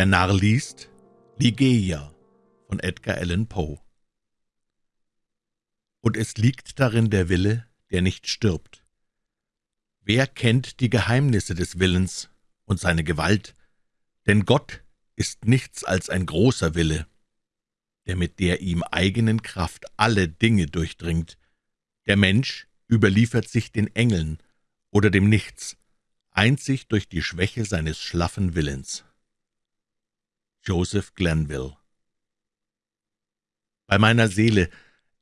Der Narr liest Ligeia von Edgar Allan Poe Und es liegt darin der Wille, der nicht stirbt. Wer kennt die Geheimnisse des Willens und seine Gewalt? Denn Gott ist nichts als ein großer Wille, der mit der ihm eigenen Kraft alle Dinge durchdringt. Der Mensch überliefert sich den Engeln oder dem Nichts, einzig durch die Schwäche seines schlaffen Willens. Joseph Glenville Bei meiner Seele,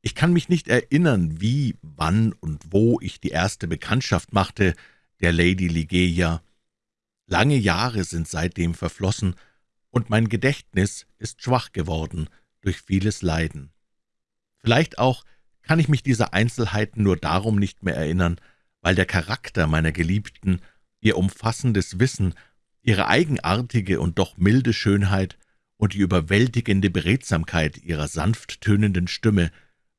ich kann mich nicht erinnern, wie, wann und wo ich die erste Bekanntschaft machte, der Lady Ligeia. Lange Jahre sind seitdem verflossen, und mein Gedächtnis ist schwach geworden durch vieles Leiden. Vielleicht auch kann ich mich dieser Einzelheiten nur darum nicht mehr erinnern, weil der Charakter meiner Geliebten ihr umfassendes Wissen, ihre eigenartige und doch milde Schönheit und die überwältigende Beredsamkeit ihrer sanft tönenden Stimme,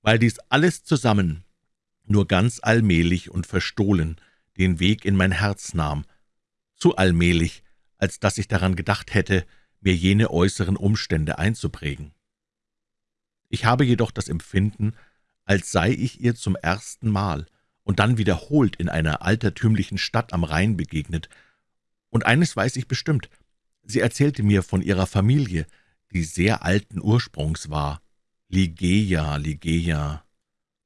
weil dies alles zusammen nur ganz allmählich und verstohlen den Weg in mein Herz nahm, zu allmählich, als dass ich daran gedacht hätte, mir jene äußeren Umstände einzuprägen. Ich habe jedoch das Empfinden, als sei ich ihr zum ersten Mal und dann wiederholt in einer altertümlichen Stadt am Rhein begegnet. Und eines weiß ich bestimmt, sie erzählte mir von ihrer Familie, die sehr alten Ursprungs war. Ligeia, Ligeia.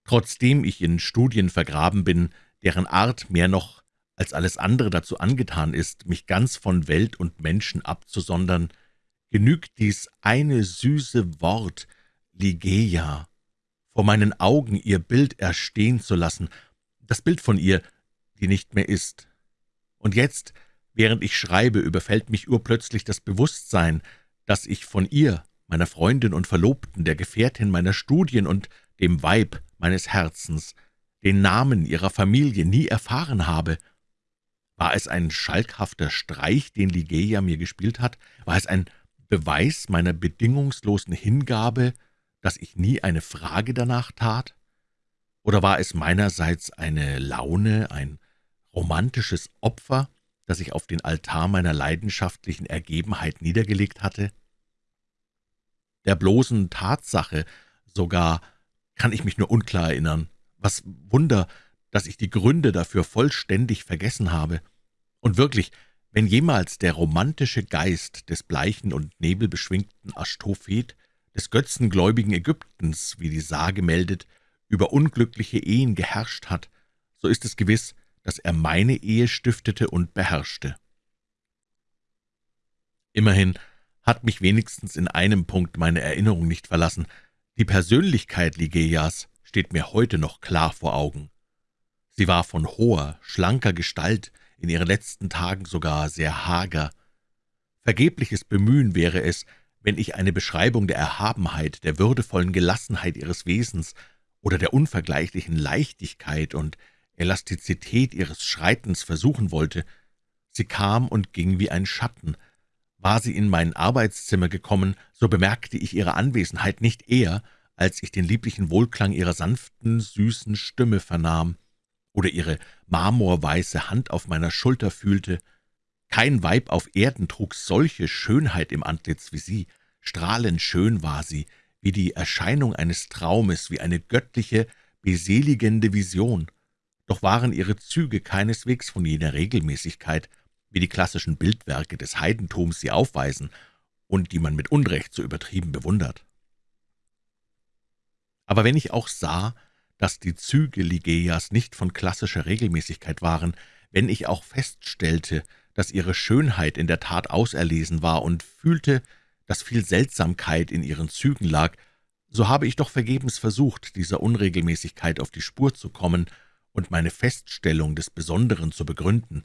Trotzdem ich in Studien vergraben bin, deren Art mehr noch als alles andere dazu angetan ist, mich ganz von Welt und Menschen abzusondern, genügt dies eine süße Wort, Ligeia, vor meinen Augen ihr Bild erstehen zu lassen das Bild von ihr, die nicht mehr ist. Und jetzt, während ich schreibe, überfällt mich urplötzlich das Bewusstsein, dass ich von ihr, meiner Freundin und Verlobten, der Gefährtin meiner Studien und dem Weib meines Herzens, den Namen ihrer Familie nie erfahren habe. War es ein schalkhafter Streich, den Ligeia mir gespielt hat? War es ein Beweis meiner bedingungslosen Hingabe, dass ich nie eine Frage danach tat? Oder war es meinerseits eine Laune, ein romantisches Opfer, das ich auf den Altar meiner leidenschaftlichen Ergebenheit niedergelegt hatte? Der bloßen Tatsache sogar kann ich mich nur unklar erinnern. Was Wunder, dass ich die Gründe dafür vollständig vergessen habe. Und wirklich, wenn jemals der romantische Geist des bleichen und nebelbeschwingten Aschtophet, des götzengläubigen Ägyptens, wie die Sage meldet, über unglückliche Ehen geherrscht hat, so ist es gewiss, dass er meine Ehe stiftete und beherrschte. Immerhin hat mich wenigstens in einem Punkt meine Erinnerung nicht verlassen. Die Persönlichkeit Ligeias steht mir heute noch klar vor Augen. Sie war von hoher, schlanker Gestalt, in ihren letzten Tagen sogar sehr hager. Vergebliches Bemühen wäre es, wenn ich eine Beschreibung der Erhabenheit, der würdevollen Gelassenheit ihres Wesens oder der unvergleichlichen Leichtigkeit und Elastizität ihres Schreitens versuchen wollte. Sie kam und ging wie ein Schatten. War sie in mein Arbeitszimmer gekommen, so bemerkte ich ihre Anwesenheit nicht eher, als ich den lieblichen Wohlklang ihrer sanften, süßen Stimme vernahm oder ihre marmorweiße Hand auf meiner Schulter fühlte. Kein Weib auf Erden trug solche Schönheit im Antlitz wie sie. Strahlend schön war sie, wie die Erscheinung eines Traumes, wie eine göttliche, beseligende Vision. Doch waren ihre Züge keineswegs von jener Regelmäßigkeit, wie die klassischen Bildwerke des Heidentums sie aufweisen und die man mit Unrecht so übertrieben bewundert. Aber wenn ich auch sah, dass die Züge Ligeias nicht von klassischer Regelmäßigkeit waren, wenn ich auch feststellte, dass ihre Schönheit in der Tat auserlesen war und fühlte, dass viel Seltsamkeit in ihren Zügen lag, so habe ich doch vergebens versucht, dieser Unregelmäßigkeit auf die Spur zu kommen und meine Feststellung des Besonderen zu begründen.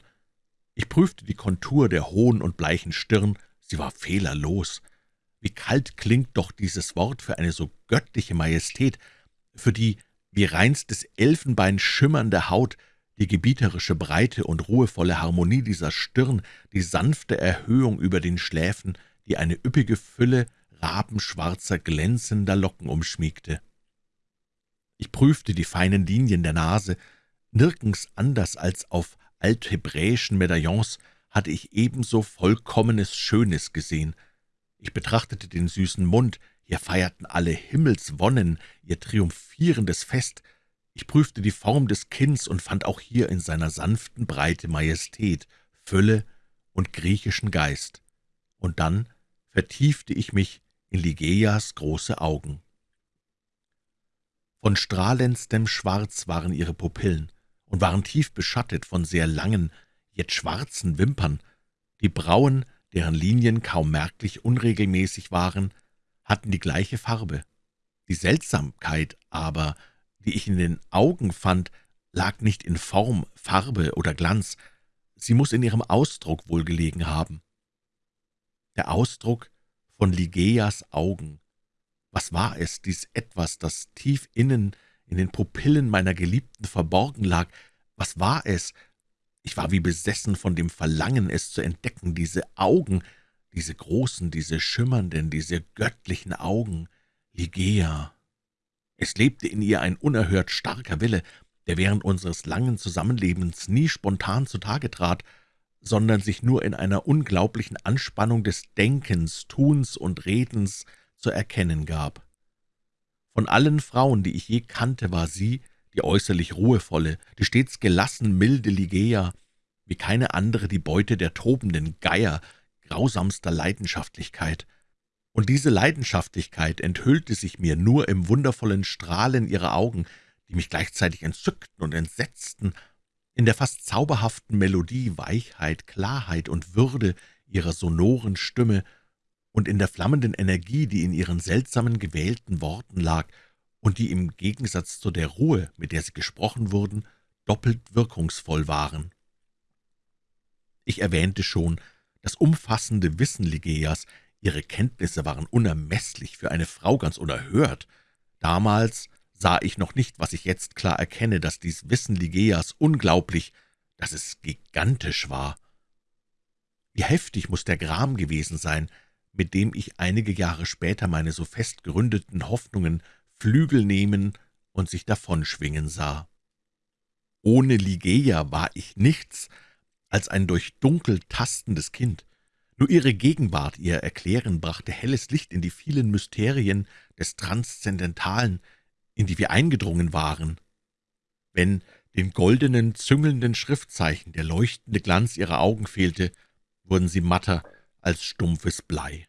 Ich prüfte die Kontur der hohen und bleichen Stirn, sie war fehlerlos. Wie kalt klingt doch dieses Wort für eine so göttliche Majestät, für die wie reinstes Elfenbein schimmernde Haut, die gebieterische Breite und ruhevolle Harmonie dieser Stirn, die sanfte Erhöhung über den Schläfen, die eine üppige Fülle rabenschwarzer, glänzender Locken umschmiegte. Ich prüfte die feinen Linien der Nase. Nirgends anders als auf althebräischen Medaillons hatte ich ebenso vollkommenes Schönes gesehen. Ich betrachtete den süßen Mund, hier feierten alle Himmelswonnen ihr triumphierendes Fest. Ich prüfte die Form des Kinns und fand auch hier in seiner sanften Breite Majestät, Fülle und griechischen Geist. Und dann vertiefte ich mich in Ligeias große Augen. Von strahlendstem Schwarz waren ihre Pupillen und waren tief beschattet von sehr langen, jetzt schwarzen Wimpern. Die Brauen, deren Linien kaum merklich unregelmäßig waren, hatten die gleiche Farbe. Die Seltsamkeit aber, die ich in den Augen fand, lag nicht in Form, Farbe oder Glanz, sie muss in ihrem Ausdruck wohl gelegen haben. Der Ausdruck von Ligeias Augen. Was war es, dies Etwas, das tief innen in den Pupillen meiner Geliebten verborgen lag? Was war es? Ich war wie besessen von dem Verlangen, es zu entdecken, diese Augen, diese großen, diese schimmernden, diese göttlichen Augen, Ligeia. Es lebte in ihr ein unerhört starker Wille, der während unseres langen Zusammenlebens nie spontan zutage trat, sondern sich nur in einer unglaublichen Anspannung des Denkens, Tuns und Redens zu erkennen gab. Von allen Frauen, die ich je kannte, war sie die äußerlich ruhevolle, die stets gelassen milde Ligeia, wie keine andere die Beute der tobenden Geier, grausamster Leidenschaftlichkeit. Und diese Leidenschaftlichkeit enthüllte sich mir nur im wundervollen Strahlen ihrer Augen, die mich gleichzeitig entzückten und entsetzten, in der fast zauberhaften Melodie, Weichheit, Klarheit und Würde ihrer sonoren Stimme und in der flammenden Energie, die in ihren seltsamen gewählten Worten lag und die im Gegensatz zu der Ruhe, mit der sie gesprochen wurden, doppelt wirkungsvoll waren. Ich erwähnte schon, das umfassende Wissen Ligeias, ihre Kenntnisse waren unermesslich, für eine Frau ganz unerhört. Damals sah ich noch nicht, was ich jetzt klar erkenne, dass dies Wissen Ligeias unglaublich, dass es gigantisch war. Wie heftig muss der Gram gewesen sein, mit dem ich einige Jahre später meine so fest geründeten Hoffnungen Flügel nehmen und sich davonschwingen sah. Ohne Ligeia war ich nichts als ein durch Dunkel tastendes Kind. Nur ihre Gegenwart, ihr Erklären brachte helles Licht in die vielen Mysterien des Transzendentalen, in die wir eingedrungen waren. Wenn den goldenen, züngelnden Schriftzeichen der leuchtende Glanz ihrer Augen fehlte, wurden sie matter als stumpfes Blei.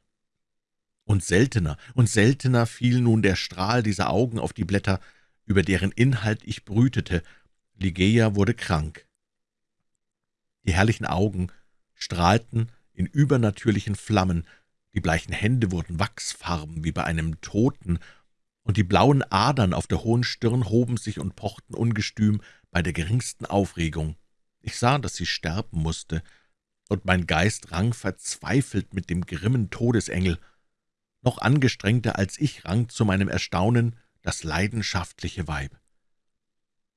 Und seltener und seltener fiel nun der Strahl dieser Augen auf die Blätter, über deren Inhalt ich brütete. Ligeia wurde krank. Die herrlichen Augen strahlten in übernatürlichen Flammen, die bleichen Hände wurden wachsfarben wie bei einem Toten, und die blauen Adern auf der hohen Stirn hoben sich und pochten ungestüm bei der geringsten Aufregung. Ich sah, dass sie sterben musste, und mein Geist rang verzweifelt mit dem grimmen Todesengel. Noch angestrengter als ich rang zu meinem Erstaunen das leidenschaftliche Weib.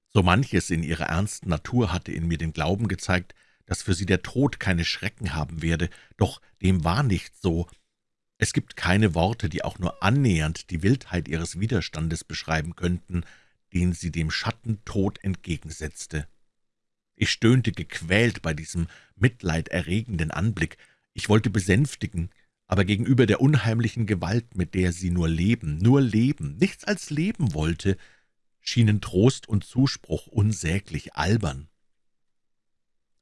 So manches in ihrer ernsten Natur hatte in mir den Glauben gezeigt, dass für sie der Tod keine Schrecken haben werde, doch dem war nicht so. Es gibt keine Worte, die auch nur annähernd die Wildheit ihres Widerstandes beschreiben könnten, den sie dem Schattentod entgegensetzte. Ich stöhnte gequält bei diesem mitleiderregenden Anblick. Ich wollte besänftigen, aber gegenüber der unheimlichen Gewalt, mit der sie nur leben, nur leben, nichts als leben wollte, schienen Trost und Zuspruch unsäglich albern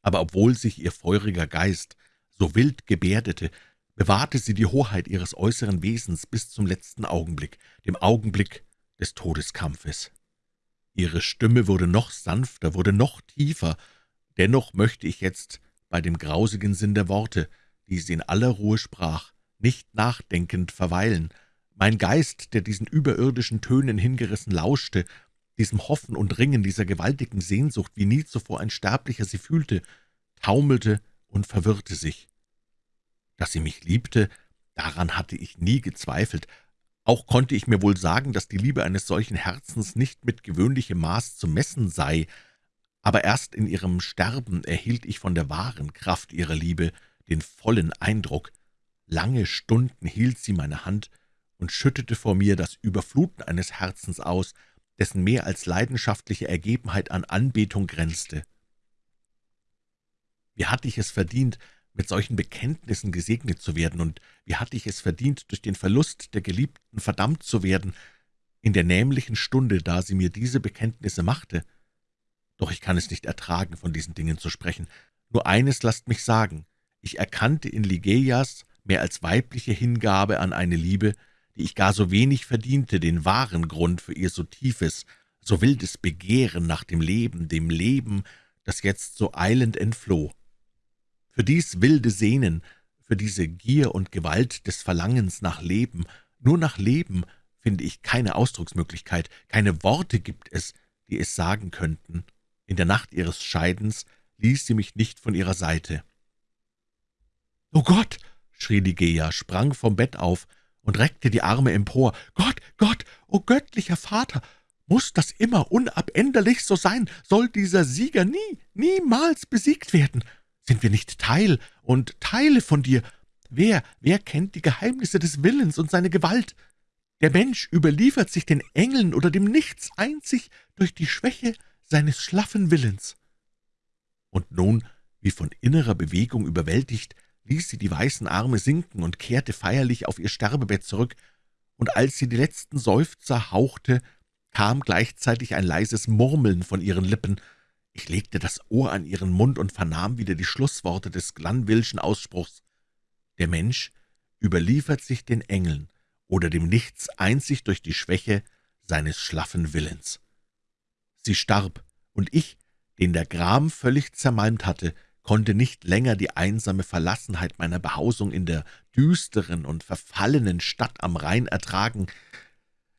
aber obwohl sich ihr feuriger Geist so wild gebärdete, bewahrte sie die Hoheit ihres äußeren Wesens bis zum letzten Augenblick, dem Augenblick des Todeskampfes. Ihre Stimme wurde noch sanfter, wurde noch tiefer, dennoch möchte ich jetzt bei dem grausigen Sinn der Worte, die sie in aller Ruhe sprach, nicht nachdenkend verweilen. Mein Geist, der diesen überirdischen Tönen hingerissen lauschte, diesem Hoffen und Ringen, dieser gewaltigen Sehnsucht, wie nie zuvor ein Sterblicher sie fühlte, taumelte und verwirrte sich. Dass sie mich liebte, daran hatte ich nie gezweifelt. Auch konnte ich mir wohl sagen, dass die Liebe eines solchen Herzens nicht mit gewöhnlichem Maß zu messen sei, aber erst in ihrem Sterben erhielt ich von der wahren Kraft ihrer Liebe den vollen Eindruck. Lange Stunden hielt sie meine Hand und schüttete vor mir das Überfluten eines Herzens aus, dessen mehr als leidenschaftliche Ergebenheit an Anbetung grenzte. Wie hatte ich es verdient, mit solchen Bekenntnissen gesegnet zu werden, und wie hatte ich es verdient, durch den Verlust der Geliebten verdammt zu werden, in der nämlichen Stunde, da sie mir diese Bekenntnisse machte. Doch ich kann es nicht ertragen, von diesen Dingen zu sprechen. Nur eines lasst mich sagen, ich erkannte in Ligeias mehr als weibliche Hingabe an eine Liebe, die ich gar so wenig verdiente, den wahren Grund für ihr so tiefes, so wildes Begehren nach dem Leben, dem Leben, das jetzt so eilend entfloh. Für dies wilde Sehnen, für diese Gier und Gewalt des Verlangens nach Leben, nur nach Leben, finde ich keine Ausdrucksmöglichkeit, keine Worte gibt es, die es sagen könnten. In der Nacht ihres Scheidens ließ sie mich nicht von ihrer Seite. »O Gott!« Schrie Ligeia, sprang vom Bett auf und reckte die Arme empor. »Gott, Gott, o göttlicher Vater! Muss das immer unabänderlich so sein? Soll dieser Sieger nie, niemals besiegt werden? Sind wir nicht Teil und Teile von dir? Wer, wer kennt die Geheimnisse des Willens und seine Gewalt? Der Mensch überliefert sich den Engeln oder dem Nichts einzig durch die Schwäche seines schlaffen Willens.« Und nun, wie von innerer Bewegung überwältigt, ließ sie die weißen Arme sinken und kehrte feierlich auf ihr Sterbebett zurück, und als sie die letzten Seufzer hauchte, kam gleichzeitig ein leises Murmeln von ihren Lippen, ich legte das Ohr an ihren Mund und vernahm wieder die Schlussworte des Glanvillschen Ausspruchs. Der Mensch überliefert sich den Engeln oder dem Nichts einzig durch die Schwäche seines schlaffen Willens. Sie starb, und ich, den der Gram völlig zermalmt hatte, konnte nicht länger die einsame Verlassenheit meiner Behausung in der düsteren und verfallenen Stadt am Rhein ertragen.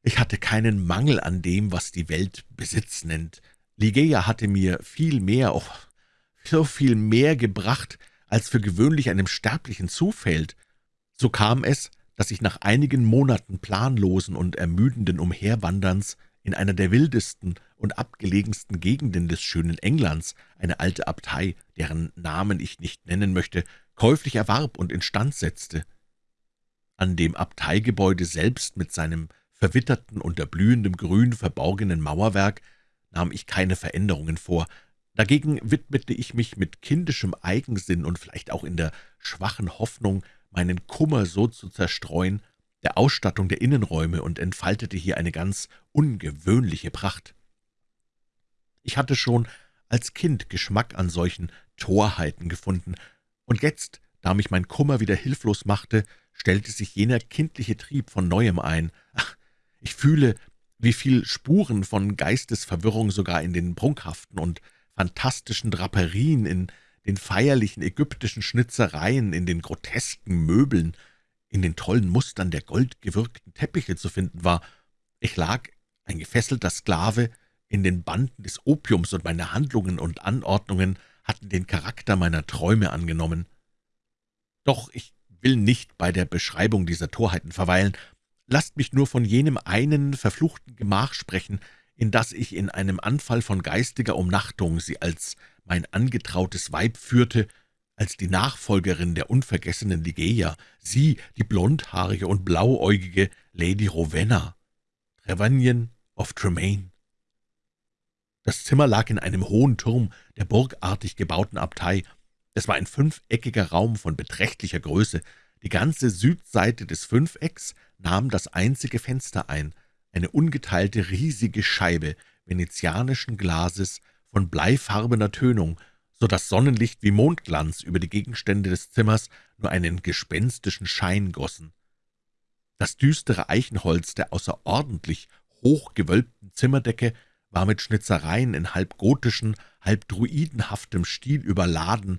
Ich hatte keinen Mangel an dem, was die Welt Besitz nennt, Ligeia hatte mir viel mehr, oh, so viel mehr gebracht, als für gewöhnlich einem Sterblichen zufällt. So kam es, dass ich nach einigen Monaten planlosen und ermüdenden Umherwanderns in einer der wildesten und abgelegensten Gegenden des schönen Englands eine alte Abtei, deren Namen ich nicht nennen möchte, käuflich erwarb und instand setzte. An dem Abteigebäude selbst mit seinem verwitterten, unter blühendem Grün verborgenen Mauerwerk nahm ich keine Veränderungen vor. Dagegen widmete ich mich mit kindischem Eigensinn und vielleicht auch in der schwachen Hoffnung, meinen Kummer so zu zerstreuen, der Ausstattung der Innenräume und entfaltete hier eine ganz ungewöhnliche Pracht. Ich hatte schon als Kind Geschmack an solchen Torheiten gefunden, und jetzt, da mich mein Kummer wieder hilflos machte, stellte sich jener kindliche Trieb von Neuem ein. Ach, ich fühle, wie viel Spuren von Geistesverwirrung sogar in den prunkhaften und fantastischen Draperien, in den feierlichen ägyptischen Schnitzereien, in den grotesken Möbeln, in den tollen Mustern der goldgewirkten Teppiche zu finden war. Ich lag, ein gefesselter Sklave, in den Banden des Opiums, und meine Handlungen und Anordnungen hatten den Charakter meiner Träume angenommen. Doch ich will nicht bei der Beschreibung dieser Torheiten verweilen, Lasst mich nur von jenem einen verfluchten Gemach sprechen, in das ich in einem Anfall von geistiger Umnachtung sie als mein angetrautes Weib führte, als die Nachfolgerin der unvergessenen Ligeia, sie, die blondhaarige und blauäugige Lady Rowena, Trevanion of Tremaine. Das Zimmer lag in einem hohen Turm der burgartig gebauten Abtei. Es war ein fünfeckiger Raum von beträchtlicher Größe. Die ganze Südseite des Fünfecks nahm das einzige Fenster ein, eine ungeteilte riesige Scheibe venezianischen Glases von bleifarbener Tönung, so dass Sonnenlicht wie Mondglanz über die Gegenstände des Zimmers nur einen gespenstischen Schein gossen. Das düstere Eichenholz der außerordentlich hochgewölbten Zimmerdecke war mit Schnitzereien in halb gotischen, halb druidenhaftem Stil überladen.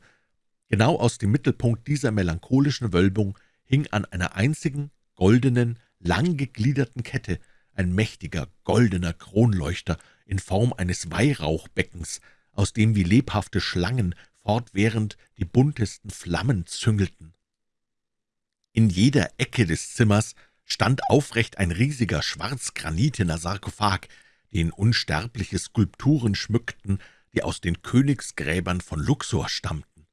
Genau aus dem Mittelpunkt dieser melancholischen Wölbung hing an einer einzigen goldenen, langgegliederten Kette ein mächtiger, goldener Kronleuchter in Form eines Weihrauchbeckens, aus dem wie lebhafte Schlangen fortwährend die buntesten Flammen züngelten. In jeder Ecke des Zimmers stand aufrecht ein riesiger schwarzgranitener Sarkophag, den unsterbliche Skulpturen schmückten, die aus den Königsgräbern von Luxor stammten.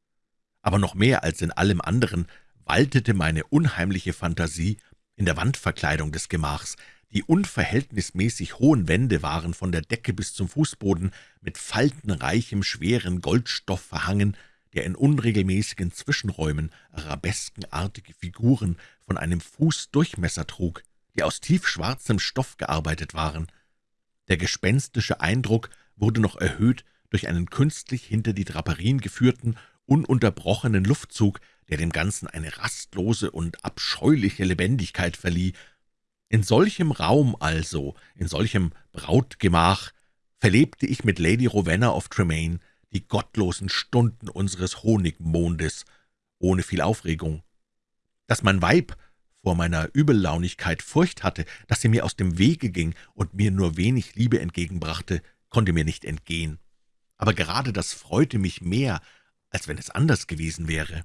Aber noch mehr als in allem anderen waltete meine unheimliche Fantasie in der Wandverkleidung des Gemachs. Die unverhältnismäßig hohen Wände waren von der Decke bis zum Fußboden mit faltenreichem, schweren Goldstoff verhangen, der in unregelmäßigen Zwischenräumen arabeskenartige Figuren von einem Fuß Durchmesser trug, die aus tiefschwarzem Stoff gearbeitet waren. Der gespenstische Eindruck wurde noch erhöht durch einen künstlich hinter die Draperien geführten, ununterbrochenen Luftzug, der dem Ganzen eine rastlose und abscheuliche Lebendigkeit verlieh. In solchem Raum also, in solchem Brautgemach, verlebte ich mit Lady Rowena of Tremaine die gottlosen Stunden unseres Honigmondes, ohne viel Aufregung. Dass mein Weib vor meiner Übellaunigkeit Furcht hatte, dass sie mir aus dem Wege ging und mir nur wenig Liebe entgegenbrachte, konnte mir nicht entgehen. Aber gerade das freute mich mehr, als wenn es anders gewesen wäre.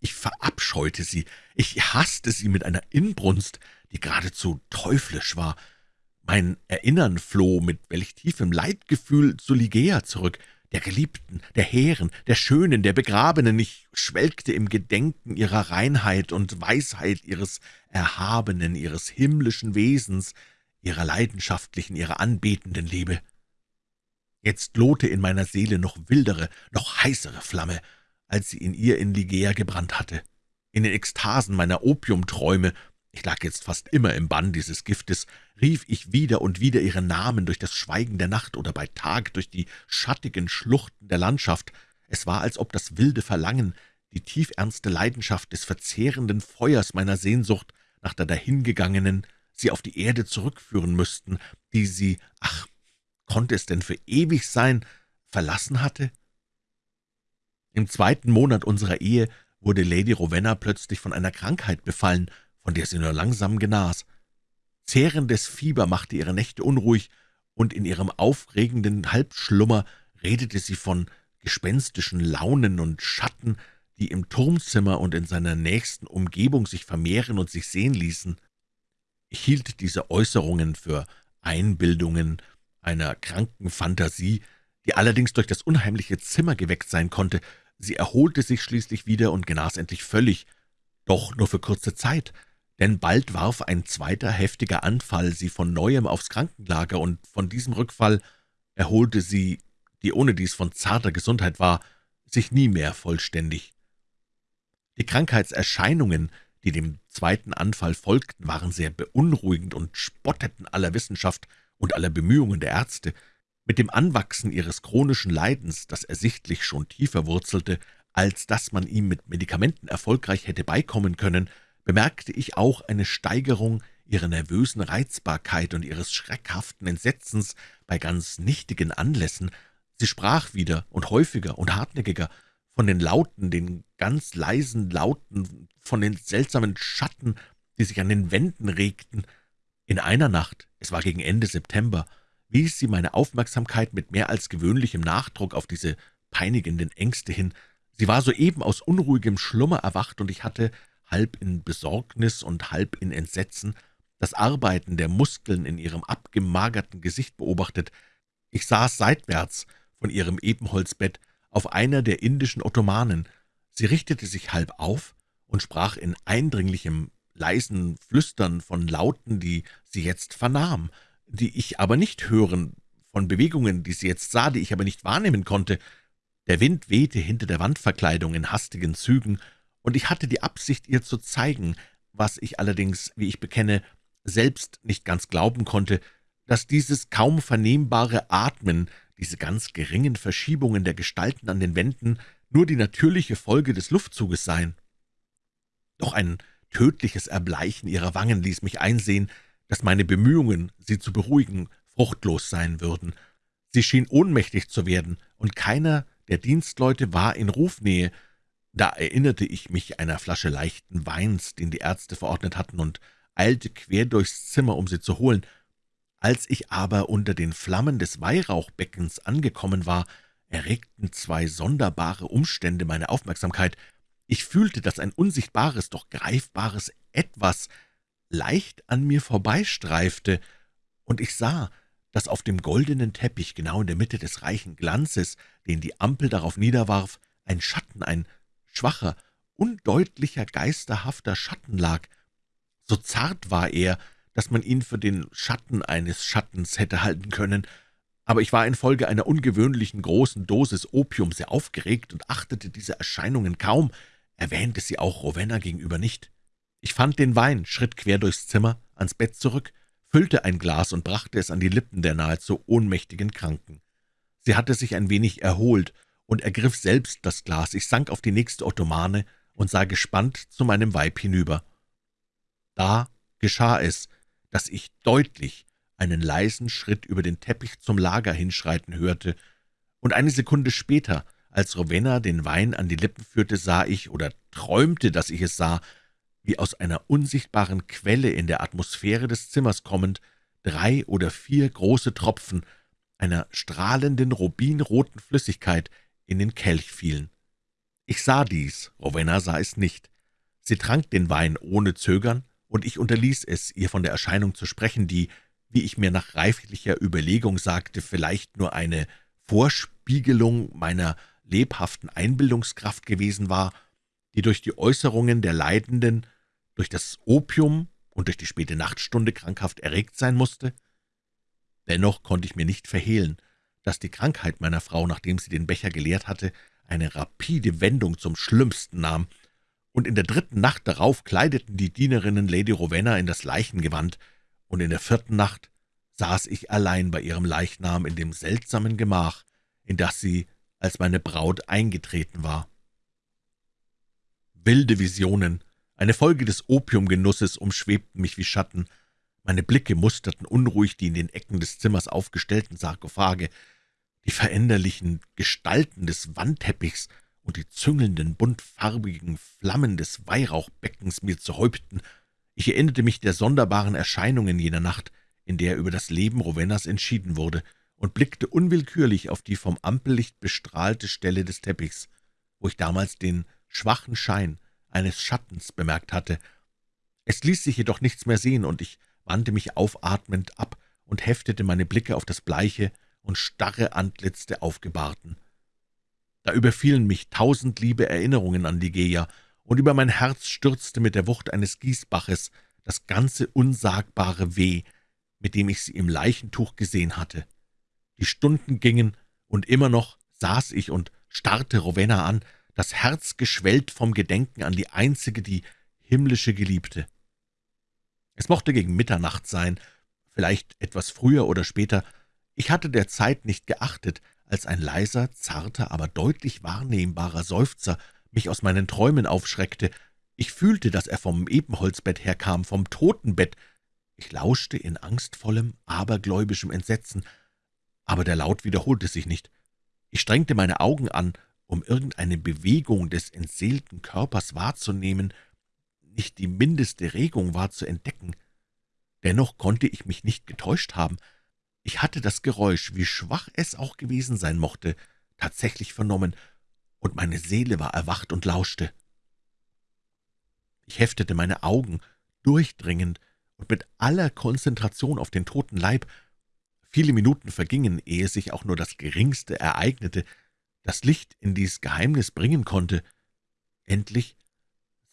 Ich verabscheute sie, ich hasste sie mit einer Inbrunst, die geradezu teuflisch war. Mein Erinnern floh mit welch tiefem Leidgefühl zu Ligea zurück, der Geliebten, der Hehren, der Schönen, der Begrabenen. Ich schwelgte im Gedenken ihrer Reinheit und Weisheit, ihres erhabenen, ihres himmlischen Wesens, ihrer leidenschaftlichen, ihrer anbetenden Liebe. Jetzt lohte in meiner Seele noch wildere, noch heißere Flamme, als sie in ihr in Ligea gebrannt hatte. In den Ekstasen meiner Opiumträume ich lag jetzt fast immer im Bann dieses Giftes, rief ich wieder und wieder ihren Namen durch das Schweigen der Nacht oder bei Tag durch die schattigen Schluchten der Landschaft. Es war, als ob das wilde Verlangen, die tiefernste Leidenschaft des verzehrenden Feuers meiner Sehnsucht nach der dahingegangenen sie auf die Erde zurückführen müssten, die sie, ach, konnte es denn für ewig sein, verlassen hatte? Im zweiten Monat unserer Ehe wurde Lady Rowena plötzlich von einer Krankheit befallen, von der sie nur langsam genas. Zehrendes Fieber machte ihre Nächte unruhig, und in ihrem aufregenden Halbschlummer redete sie von gespenstischen Launen und Schatten, die im Turmzimmer und in seiner nächsten Umgebung sich vermehren und sich sehen ließen. Ich hielt diese Äußerungen für Einbildungen einer kranken Fantasie, die allerdings durch das unheimliche Zimmer geweckt sein konnte. Sie erholte sich schließlich wieder und genas endlich völlig, doch nur für kurze Zeit, denn bald warf ein zweiter heftiger Anfall sie von Neuem aufs Krankenlager, und von diesem Rückfall erholte sie, die ohnedies von zarter Gesundheit war, sich nie mehr vollständig. Die Krankheitserscheinungen, die dem zweiten Anfall folgten, waren sehr beunruhigend und spotteten aller Wissenschaft und aller Bemühungen der Ärzte. Mit dem Anwachsen ihres chronischen Leidens, das ersichtlich schon tiefer wurzelte, als dass man ihm mit Medikamenten erfolgreich hätte beikommen können, bemerkte ich auch eine Steigerung ihrer nervösen Reizbarkeit und ihres schreckhaften Entsetzens bei ganz nichtigen Anlässen. Sie sprach wieder und häufiger und hartnäckiger von den Lauten, den ganz leisen Lauten, von den seltsamen Schatten, die sich an den Wänden regten. In einer Nacht, es war gegen Ende September, wies sie meine Aufmerksamkeit mit mehr als gewöhnlichem Nachdruck auf diese peinigenden Ängste hin. Sie war soeben aus unruhigem Schlummer erwacht, und ich hatte halb in Besorgnis und halb in Entsetzen, das Arbeiten der Muskeln in ihrem abgemagerten Gesicht beobachtet. Ich saß seitwärts von ihrem Ebenholzbett auf einer der indischen Ottomanen. Sie richtete sich halb auf und sprach in eindringlichem, leisen Flüstern von Lauten, die sie jetzt vernahm, die ich aber nicht hören, von Bewegungen, die sie jetzt sah, die ich aber nicht wahrnehmen konnte. Der Wind wehte hinter der Wandverkleidung in hastigen Zügen, und ich hatte die Absicht, ihr zu zeigen, was ich allerdings, wie ich bekenne, selbst nicht ganz glauben konnte, dass dieses kaum vernehmbare Atmen, diese ganz geringen Verschiebungen der Gestalten an den Wänden nur die natürliche Folge des Luftzuges seien. Doch ein tödliches Erbleichen ihrer Wangen ließ mich einsehen, dass meine Bemühungen, sie zu beruhigen, fruchtlos sein würden. Sie schien ohnmächtig zu werden, und keiner der Dienstleute war in Rufnähe, da erinnerte ich mich einer Flasche leichten Weins, den die Ärzte verordnet hatten, und eilte quer durchs Zimmer, um sie zu holen. Als ich aber unter den Flammen des Weihrauchbeckens angekommen war, erregten zwei sonderbare Umstände meine Aufmerksamkeit. Ich fühlte, dass ein unsichtbares, doch greifbares Etwas leicht an mir vorbeistreifte, und ich sah, dass auf dem goldenen Teppich, genau in der Mitte des reichen Glanzes, den die Ampel darauf niederwarf, ein Schatten, ein schwacher, undeutlicher, geisterhafter Schatten lag. So zart war er, dass man ihn für den Schatten eines Schattens hätte halten können, aber ich war infolge einer ungewöhnlichen großen Dosis Opium sehr aufgeregt und achtete diese Erscheinungen kaum, erwähnte sie auch Rowena gegenüber nicht. Ich fand den Wein, schritt quer durchs Zimmer, ans Bett zurück, füllte ein Glas und brachte es an die Lippen der nahezu ohnmächtigen Kranken. Sie hatte sich ein wenig erholt und ergriff selbst das Glas. Ich sank auf die nächste Ottomane und sah gespannt zu meinem Weib hinüber. Da geschah es, dass ich deutlich einen leisen Schritt über den Teppich zum Lager hinschreiten hörte, und eine Sekunde später, als Rowena den Wein an die Lippen führte, sah ich oder träumte, dass ich es sah, wie aus einer unsichtbaren Quelle in der Atmosphäre des Zimmers kommend drei oder vier große Tropfen einer strahlenden, rubinroten Flüssigkeit in den Kelch fielen. Ich sah dies, Rowena sah es nicht. Sie trank den Wein ohne Zögern, und ich unterließ es, ihr von der Erscheinung zu sprechen, die, wie ich mir nach reiflicher Überlegung sagte, vielleicht nur eine Vorspiegelung meiner lebhaften Einbildungskraft gewesen war, die durch die Äußerungen der Leidenden, durch das Opium und durch die späte Nachtstunde krankhaft erregt sein musste? Dennoch konnte ich mir nicht verhehlen, dass die Krankheit meiner Frau, nachdem sie den Becher geleert hatte, eine rapide Wendung zum Schlimmsten nahm, und in der dritten Nacht darauf kleideten die Dienerinnen Lady Rowena in das Leichengewand, und in der vierten Nacht saß ich allein bei ihrem Leichnam in dem seltsamen Gemach, in das sie als meine Braut eingetreten war. Wilde Visionen, eine Folge des Opiumgenusses, umschwebten mich wie Schatten. Meine Blicke musterten unruhig die in den Ecken des Zimmers aufgestellten Sarkophage, die veränderlichen Gestalten des Wandteppichs und die züngelnden, buntfarbigen Flammen des Weihrauchbeckens mir zu Häupten. Ich erinnerte mich der sonderbaren Erscheinungen jener Nacht, in der über das Leben Rowenas entschieden wurde, und blickte unwillkürlich auf die vom Ampellicht bestrahlte Stelle des Teppichs, wo ich damals den schwachen Schein eines Schattens bemerkt hatte. Es ließ sich jedoch nichts mehr sehen, und ich wandte mich aufatmend ab und heftete meine Blicke auf das bleiche und starre Antlitz der Aufgebahrten. Da überfielen mich tausend liebe Erinnerungen an Ligeia, und über mein Herz stürzte mit der Wucht eines Gießbaches das ganze unsagbare Weh, mit dem ich sie im Leichentuch gesehen hatte. Die Stunden gingen, und immer noch saß ich und starrte Rowena an, das Herz geschwellt vom Gedenken an die einzige, die himmlische Geliebte. Es mochte gegen Mitternacht sein, vielleicht etwas früher oder später. Ich hatte der Zeit nicht geachtet, als ein leiser, zarter, aber deutlich wahrnehmbarer Seufzer mich aus meinen Träumen aufschreckte. Ich fühlte, dass er vom Ebenholzbett herkam, vom Totenbett. Ich lauschte in angstvollem, abergläubischem Entsetzen, aber der Laut wiederholte sich nicht. Ich strengte meine Augen an, um irgendeine Bewegung des entseelten Körpers wahrzunehmen, nicht die mindeste Regung war zu entdecken. Dennoch konnte ich mich nicht getäuscht haben. Ich hatte das Geräusch, wie schwach es auch gewesen sein mochte, tatsächlich vernommen, und meine Seele war erwacht und lauschte. Ich heftete meine Augen durchdringend und mit aller Konzentration auf den toten Leib. Viele Minuten vergingen, ehe sich auch nur das Geringste ereignete, das Licht in dies Geheimnis bringen konnte. Endlich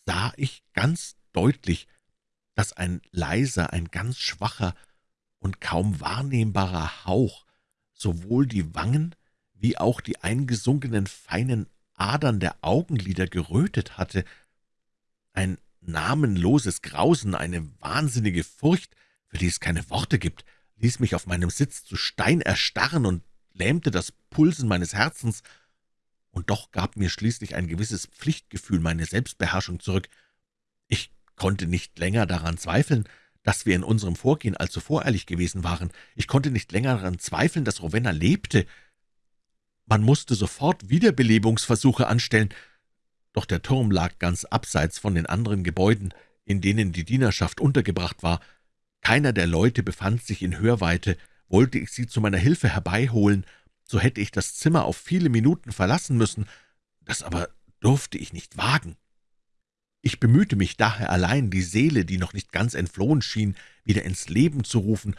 sah ich ganz deutlich, dass ein leiser, ein ganz schwacher und kaum wahrnehmbarer Hauch sowohl die Wangen wie auch die eingesunkenen feinen Adern der Augenlider gerötet hatte. Ein namenloses Grausen, eine wahnsinnige Furcht, für die es keine Worte gibt, ließ mich auf meinem Sitz zu Stein erstarren und lähmte das Pulsen meines Herzens, und doch gab mir schließlich ein gewisses Pflichtgefühl meine Selbstbeherrschung zurück. Ich konnte nicht länger daran zweifeln, dass wir in unserem Vorgehen allzu voreilig gewesen waren. Ich konnte nicht länger daran zweifeln, dass Rowena lebte. Man musste sofort Wiederbelebungsversuche anstellen, doch der Turm lag ganz abseits von den anderen Gebäuden, in denen die Dienerschaft untergebracht war. Keiner der Leute befand sich in Hörweite. Wollte ich sie zu meiner Hilfe herbeiholen, so hätte ich das Zimmer auf viele Minuten verlassen müssen. Das aber durfte ich nicht wagen. Ich bemühte mich daher allein, die Seele, die noch nicht ganz entflohen schien, wieder ins Leben zu rufen,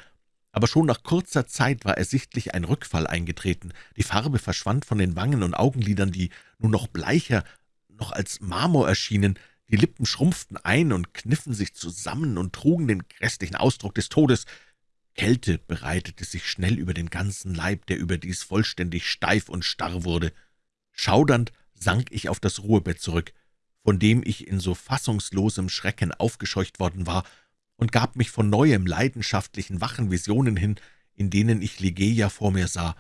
aber schon nach kurzer Zeit war ersichtlich ein Rückfall eingetreten. Die Farbe verschwand von den Wangen und Augenlidern, die nun noch bleicher, noch als Marmor erschienen, die Lippen schrumpften ein und kniffen sich zusammen und trugen den grässlichen Ausdruck des Todes. Kälte breitete sich schnell über den ganzen Leib, der überdies vollständig steif und starr wurde. Schaudernd sank ich auf das Ruhebett zurück, von dem ich in so fassungslosem Schrecken aufgescheucht worden war, und gab mich von neuem leidenschaftlichen, wachen Visionen hin, in denen ich Ligeia vor mir sah.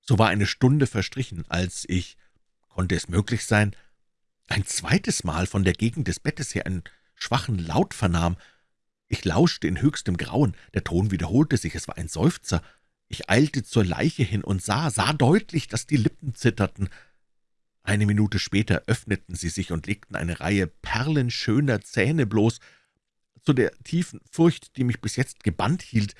So war eine Stunde verstrichen, als ich, konnte es möglich sein, ein zweites Mal von der Gegend des Bettes her einen schwachen Laut vernahm. Ich lauschte in höchstem Grauen, der Ton wiederholte sich, es war ein Seufzer. Ich eilte zur Leiche hin und sah, sah deutlich, dass die Lippen zitterten. Eine Minute später öffneten sie sich und legten eine Reihe perlenschöner Zähne bloß. Zu der tiefen Furcht, die mich bis jetzt gebannt hielt,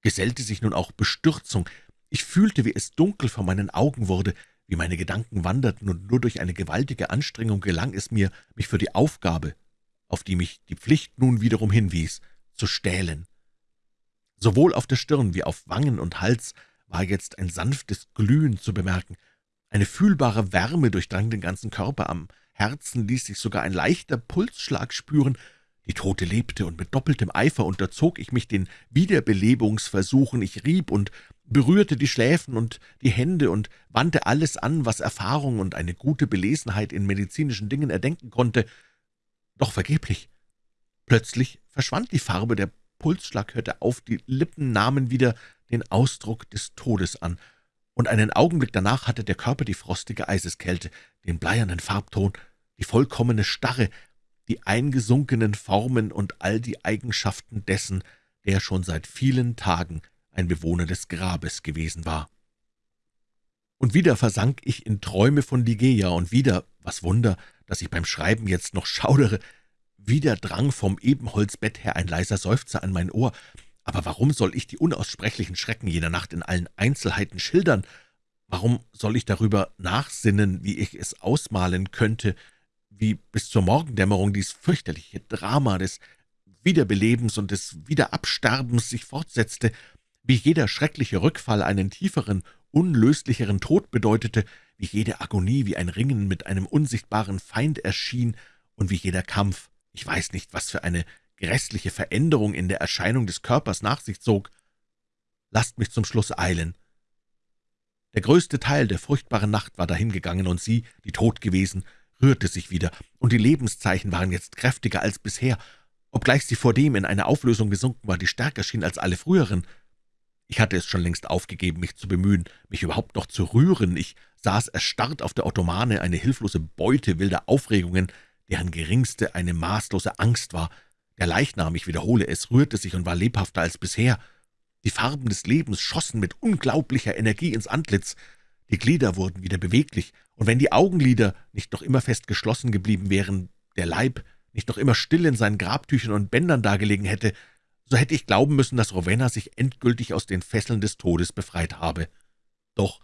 gesellte sich nun auch Bestürzung. Ich fühlte, wie es dunkel vor meinen Augen wurde, wie meine Gedanken wanderten, und nur durch eine gewaltige Anstrengung gelang es mir, mich für die Aufgabe, auf die mich die Pflicht nun wiederum hinwies, zu stählen. Sowohl auf der Stirn wie auf Wangen und Hals war jetzt ein sanftes Glühen zu bemerken. Eine fühlbare Wärme durchdrang den ganzen Körper, am Herzen ließ sich sogar ein leichter Pulsschlag spüren, die Tote lebte, und mit doppeltem Eifer unterzog ich mich den Wiederbelebungsversuchen. Ich rieb und berührte die Schläfen und die Hände und wandte alles an, was Erfahrung und eine gute Belesenheit in medizinischen Dingen erdenken konnte, doch vergeblich. Plötzlich verschwand die Farbe, der Pulsschlag hörte auf, die Lippen nahmen wieder den Ausdruck des Todes an, und einen Augenblick danach hatte der Körper die frostige Eiseskälte, den bleiernen Farbton, die vollkommene Starre, die eingesunkenen Formen und all die Eigenschaften dessen, der schon seit vielen Tagen ein Bewohner des Grabes gewesen war. Und wieder versank ich in Träume von Ligeia, und wieder, was Wunder, dass ich beim Schreiben jetzt noch schaudere, wieder drang vom Ebenholzbett her ein leiser Seufzer an mein Ohr. Aber warum soll ich die unaussprechlichen Schrecken jener Nacht in allen Einzelheiten schildern? Warum soll ich darüber nachsinnen, wie ich es ausmalen könnte, wie bis zur Morgendämmerung dies fürchterliche Drama des Wiederbelebens und des Wiederabsterbens sich fortsetzte, wie jeder schreckliche Rückfall einen tieferen, unlöslicheren Tod bedeutete, wie jede Agonie wie ein Ringen mit einem unsichtbaren Feind erschien und wie jeder Kampf, ich weiß nicht, was für eine grässliche Veränderung in der Erscheinung des Körpers nach sich zog. Lasst mich zum Schluss eilen. Der größte Teil der furchtbaren Nacht war dahingegangen, und sie, die tot gewesen, rührte sich wieder, und die Lebenszeichen waren jetzt kräftiger als bisher, obgleich sie vordem in eine Auflösung gesunken war, die stärker schien als alle früheren. Ich hatte es schon längst aufgegeben, mich zu bemühen, mich überhaupt noch zu rühren. Ich saß erstarrt auf der Ottomane, eine hilflose Beute wilder Aufregungen, deren geringste eine maßlose Angst war. Der Leichnam, ich wiederhole es, rührte sich und war lebhafter als bisher. Die Farben des Lebens schossen mit unglaublicher Energie ins Antlitz. Die Glieder wurden wieder beweglich, und wenn die Augenlider nicht noch immer fest geschlossen geblieben wären, der Leib nicht noch immer still in seinen Grabtüchern und Bändern dagelegen hätte, so hätte ich glauben müssen, dass Rowena sich endgültig aus den Fesseln des Todes befreit habe. Doch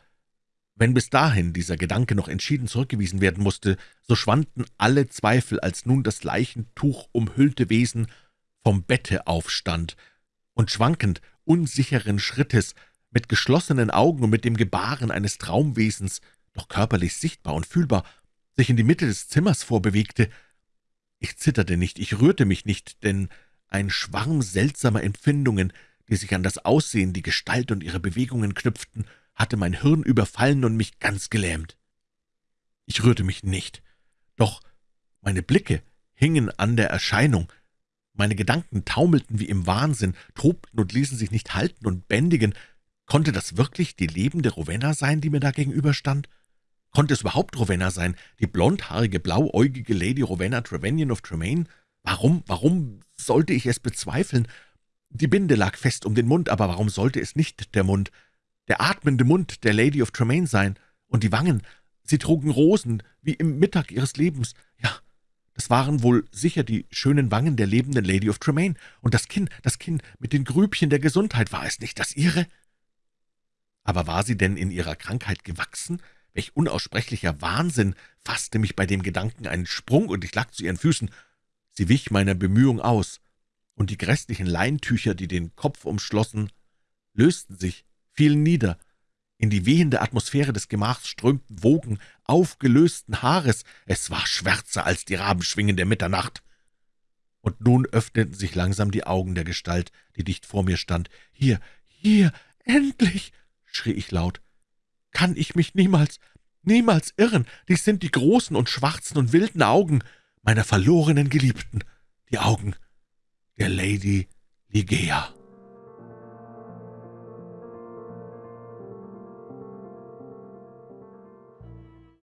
wenn bis dahin dieser Gedanke noch entschieden zurückgewiesen werden musste, so schwanden alle Zweifel, als nun das Leichentuch umhüllte Wesen vom Bette aufstand und schwankend, unsicheren Schrittes, mit geschlossenen Augen und mit dem Gebaren eines Traumwesens, doch körperlich sichtbar und fühlbar, sich in die Mitte des Zimmers vorbewegte. Ich zitterte nicht, ich rührte mich nicht, denn ein Schwarm seltsamer Empfindungen, die sich an das Aussehen, die Gestalt und ihre Bewegungen knüpften, hatte mein Hirn überfallen und mich ganz gelähmt. Ich rührte mich nicht, doch meine Blicke hingen an der Erscheinung, meine Gedanken taumelten wie im Wahnsinn, tobten und ließen sich nicht halten und bändigen. Konnte das wirklich die lebende Rowena sein, die mir da gegenüberstand? Konnte es überhaupt Rowena sein, die blondhaarige, blauäugige Lady Rowena Trevanion of Tremaine? Warum, warum sollte ich es bezweifeln? Die Binde lag fest um den Mund, aber warum sollte es nicht der Mund, der atmende Mund der Lady of Tremaine sein? Und die Wangen, sie trugen Rosen, wie im Mittag ihres Lebens. Ja, das waren wohl sicher die schönen Wangen der lebenden Lady of Tremaine. Und das Kinn, das Kinn mit den Grübchen der Gesundheit, war es nicht das ihre? Aber war sie denn in ihrer Krankheit gewachsen? Welch unaussprechlicher Wahnsinn fasste mich bei dem Gedanken einen Sprung, und ich lag zu ihren Füßen. Sie wich meiner Bemühung aus, und die grässlichen Leintücher, die den Kopf umschlossen, lösten sich, fielen nieder. In die wehende Atmosphäre des Gemachs strömten Wogen aufgelösten Haares. Es war schwärzer als die Rabenschwingen der Mitternacht. und nun öffneten sich langsam die Augen der Gestalt, die dicht vor mir stand. »Hier, hier, endlich!« schrie ich laut. »Kann ich mich niemals, niemals irren? Dies sind die großen und schwarzen und wilden Augen meiner verlorenen Geliebten, die Augen der Lady Ligea.«